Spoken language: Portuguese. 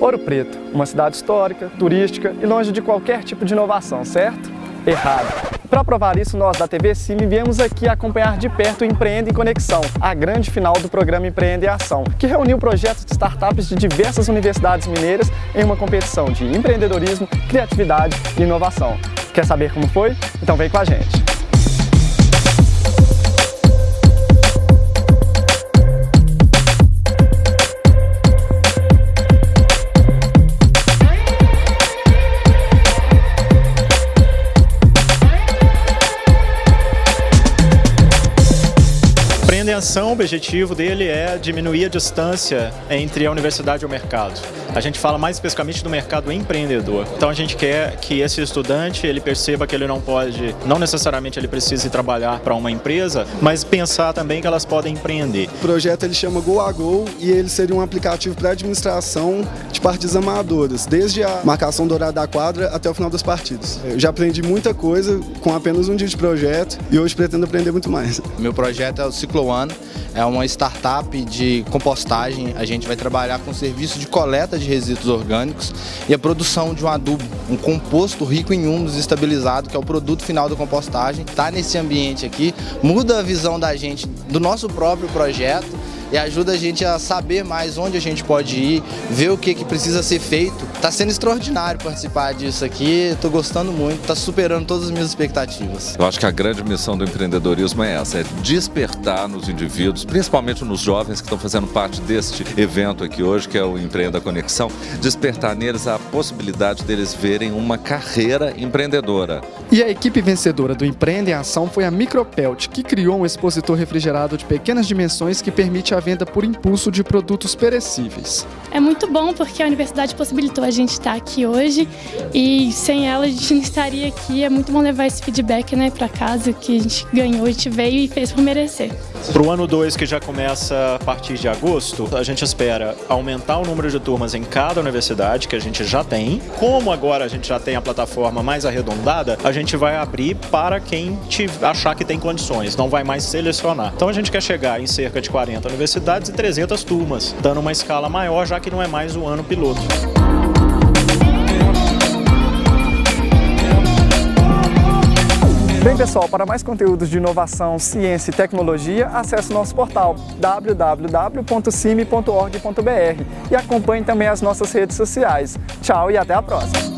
Ouro Preto, uma cidade histórica, turística e longe de qualquer tipo de inovação, certo? Errado. Para provar isso, nós da TV Cime viemos aqui acompanhar de perto o Empreenda em Conexão, a grande final do programa Empreenda em Ação, que reuniu projetos de startups de diversas universidades mineiras em uma competição de empreendedorismo, criatividade e inovação. Quer saber como foi? Então vem com a gente! Ação, o objetivo dele é diminuir a distância entre a universidade e o mercado. A gente fala mais especificamente do mercado empreendedor. Então a gente quer que esse estudante ele perceba que ele não pode, não necessariamente ele precisa ir trabalhar para uma empresa, mas pensar também que elas podem empreender. O projeto ele chama Go a Go e ele seria um aplicativo para administração de partidas amadoras, desde a marcação do horário da quadra até o final das partidas. Eu já aprendi muita coisa com apenas um dia de projeto e hoje pretendo aprender muito mais. Meu projeto é o Ciclo É uma startup de compostagem. A gente vai trabalhar com serviço de coleta de resíduos orgânicos e a produção de um adubo, um composto rico em humus estabilizado, que é o produto final da compostagem. Está nesse ambiente aqui, muda a visão da gente do nosso próprio projeto e ajuda a gente a saber mais onde a gente pode ir, ver o que, que precisa ser feito. Está sendo extraordinário participar disso aqui, estou gostando muito, está superando todas as minhas expectativas. Eu acho que a grande missão do empreendedorismo é essa, é despertar nos indivíduos, principalmente nos jovens que estão fazendo parte deste evento aqui hoje, que é o Empreenda Conexão, despertar neles a possibilidade deles verem uma carreira empreendedora. E a equipe vencedora do Empreenda em Ação foi a Micropelt, que criou um expositor refrigerado de pequenas dimensões que permite a venda por impulso de produtos perecíveis. É muito bom porque a universidade possibilitou a gente estar aqui hoje e sem ela a gente não estaria aqui. É muito bom levar esse feedback né, para casa que a gente ganhou, a gente veio e fez por merecer. Para o ano 2, que já começa a partir de agosto, a gente espera aumentar o número de turmas em cada universidade, que a gente já tem. Como agora a gente já tem a plataforma mais arredondada, a gente vai abrir para quem achar que tem condições, não vai mais selecionar. Então a gente quer chegar em cerca de 40 universidades e 300 turmas, dando uma escala maior, já que não é mais o ano piloto. Bem pessoal, para mais conteúdos de inovação, ciência e tecnologia, acesse nosso portal www.cime.org.br e acompanhe também as nossas redes sociais. Tchau e até a próxima!